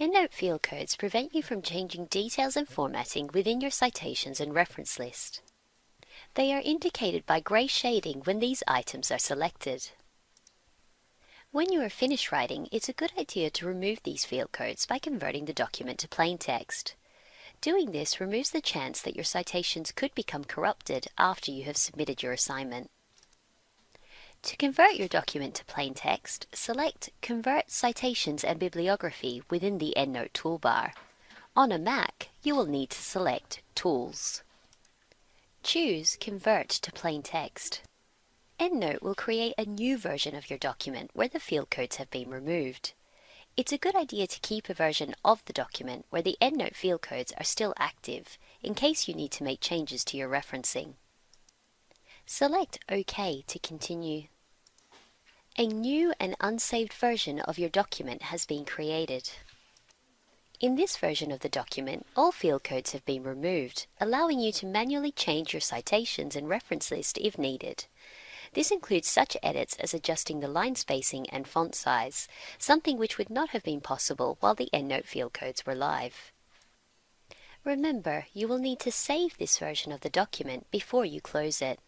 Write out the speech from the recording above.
EndNote field codes prevent you from changing details and formatting within your citations and reference list. They are indicated by grey shading when these items are selected. When you are finished writing, it's a good idea to remove these field codes by converting the document to plain text. Doing this removes the chance that your citations could become corrupted after you have submitted your assignment. To convert your document to plain text, select Convert Citations and Bibliography within the EndNote toolbar. On a Mac, you will need to select Tools. Choose Convert to Plain Text. EndNote will create a new version of your document where the field codes have been removed. It's a good idea to keep a version of the document where the EndNote field codes are still active in case you need to make changes to your referencing. Select OK to continue. A new and unsaved version of your document has been created. In this version of the document, all field codes have been removed, allowing you to manually change your citations and reference list if needed. This includes such edits as adjusting the line spacing and font size, something which would not have been possible while the EndNote field codes were live. Remember, you will need to save this version of the document before you close it.